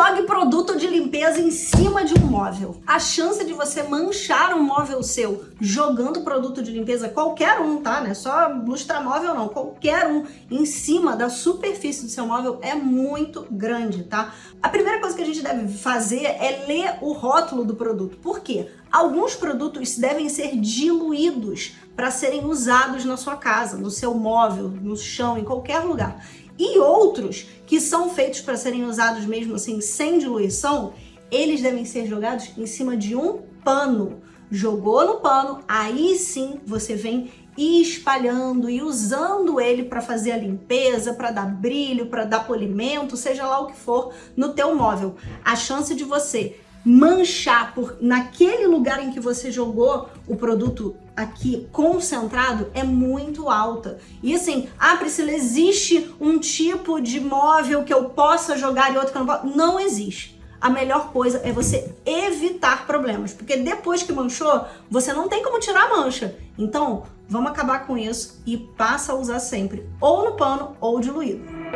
jogue produto de limpeza em cima de um móvel. A chance de você manchar um móvel seu jogando produto de limpeza, qualquer um, tá? Não é só lustramóvel não, qualquer um, em cima da superfície do seu móvel é muito grande, tá? A primeira coisa que a gente deve fazer é ler o rótulo do produto. Por quê? Alguns produtos devem ser diluídos para serem usados na sua casa, no seu móvel, no chão, em qualquer lugar e outros que são feitos para serem usados mesmo assim sem diluição, eles devem ser jogados em cima de um pano. Jogou no pano, aí sim você vem espalhando e usando ele para fazer a limpeza, para dar brilho, para dar polimento, seja lá o que for no teu móvel. A chance de você manchar por naquele lugar em que você jogou o produto aqui concentrado é muito alta. E assim, ah Priscila, existe um tipo de móvel que eu possa jogar e outro que eu não posso? Não existe. A melhor coisa é você evitar problemas, porque depois que manchou, você não tem como tirar a mancha. Então, vamos acabar com isso e passa a usar sempre ou no pano ou diluído.